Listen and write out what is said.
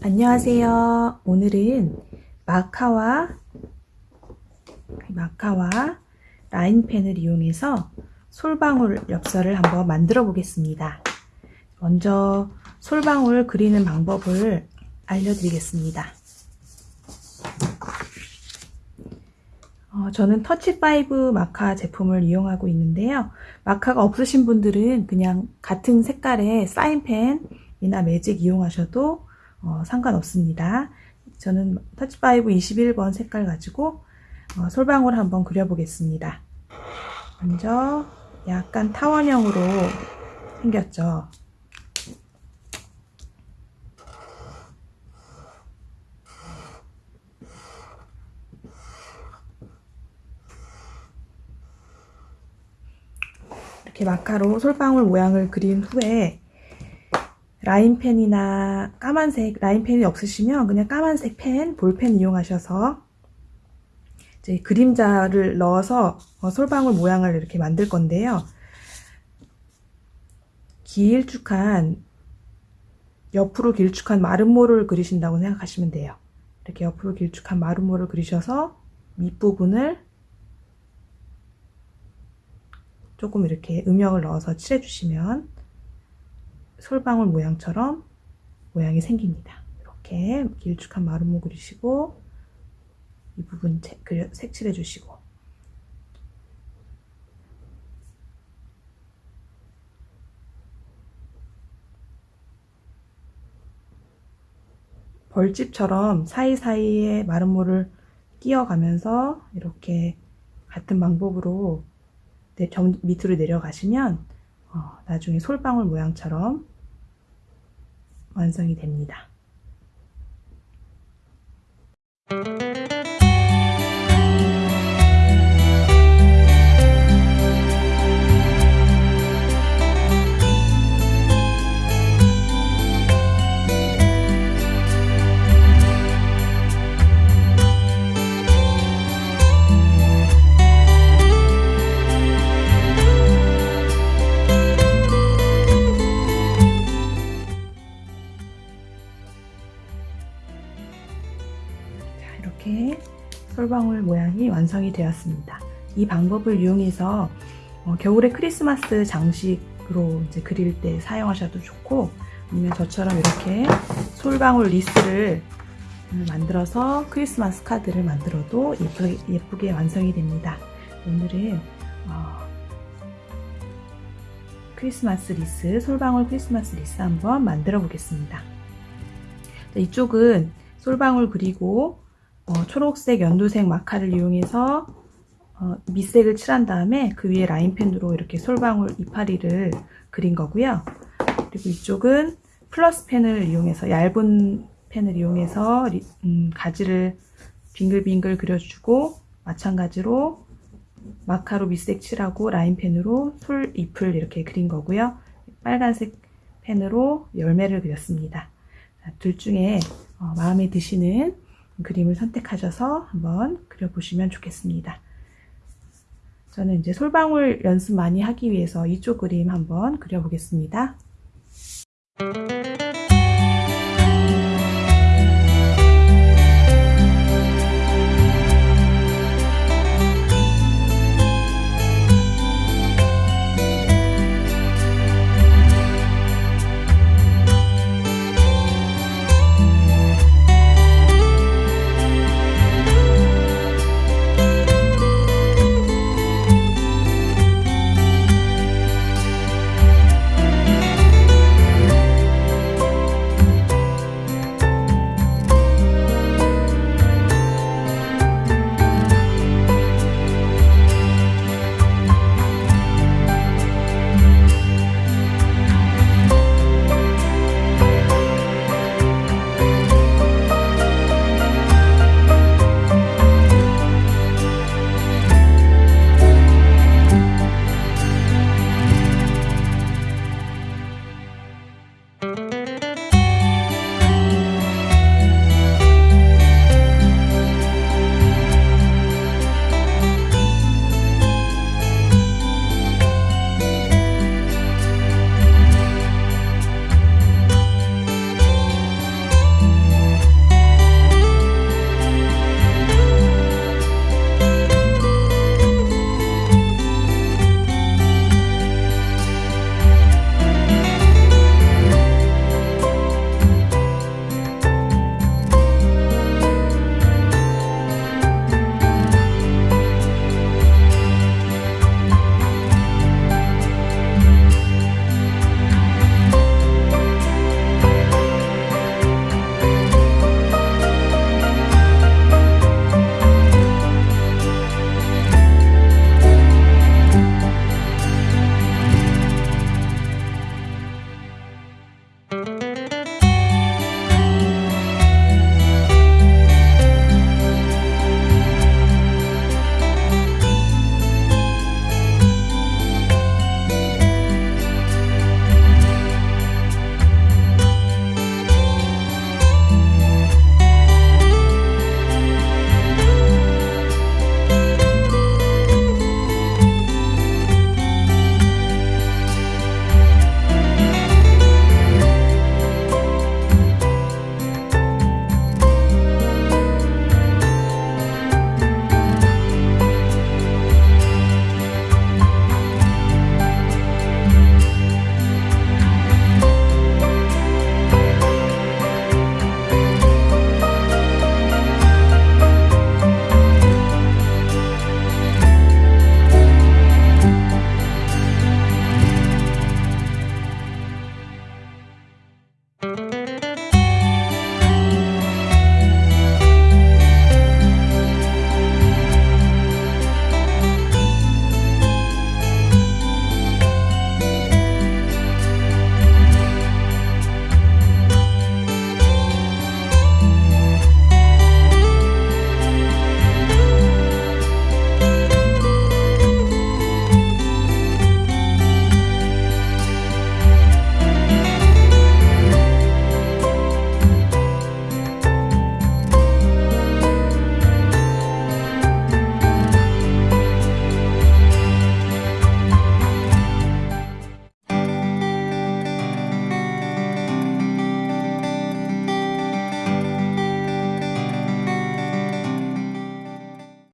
안녕하세요. 오늘은 마카와 마카와 라인펜을 이용해서 솔방울 엽서를 한번 만들어 보겠습니다. 먼저 솔방울 그리는 방법을 알려드리겠습니다. 어, 저는 터치5 마카 제품을 이용하고 있는데요. 마카가 없으신 분들은 그냥 같은 색깔의 사인펜이나 매직 이용하셔도 어, 상관없습니다. 저는 터치5 21번 색깔 가지고 어, 솔방울 한번 그려보겠습니다. 먼저 약간 타원형으로 생겼죠. 이렇게 마카로 솔방울 모양을 그린 후에 라인펜이나 까만색 라인펜이 없으시면 그냥 까만색 펜, 볼펜 이용하셔서 이제 그림자를 넣어서 어, 솔방울 모양을 이렇게 만들 건데요. 길쭉한 옆으로 길쭉한 마름모를 그리신다고 생각하시면 돼요. 이렇게 옆으로 길쭉한 마름모를 그리셔서 밑부분을 조금 이렇게 음영을 넣어서 칠해주시면 솔방울 모양처럼 모양이 생깁니다. 이렇게 길쭉한 마름모 그리시고 이 부분 색칠해 주시고 벌집처럼 사이사이에 마름모를 끼워가면서 이렇게 같은 방법으로 밑으로 내려가시면 어, 나중에 솔방울 모양처럼 완성이 됩니다. 솔방울 모양이 완성이 되었습니다. 이 방법을 이용해서 어, 겨울에 크리스마스 장식으로 이제 그릴 때 사용하셔도 좋고 아니면 저처럼 이렇게 솔방울 wreath를 만들어서 크리스마스 카드를 만들어도 예쁘게, 예쁘게 완성이 됩니다. 오늘은 어, 크리스마스 리스, 솔방울 크리스마스 리스 한번 만들어 보겠습니다. 이쪽은 솔방울 그리고 어, 초록색, 연두색 마카를 이용해서 어, 밑색을 칠한 다음에 그 위에 line pen으로 이렇게 솔방울 이파리를 그린 거고요. 그리고 이쪽은 플러스 펜을 이용해서 얇은 펜을 이용해서 리, 음, 가지를 빙글빙글 그려주고 마찬가지로 마카로 밑색 칠하고 line pen으로 솔 잎을 이렇게 그린 거고요. 빨간색 펜으로 열매를 그렸습니다. 둘 중에 어, 마음에 드시는 그림을 선택하셔서 한번 그려보시면 좋겠습니다. 저는 이제 솔방울 연습 많이 하기 위해서 이쪽 그림 한번 그려보겠습니다.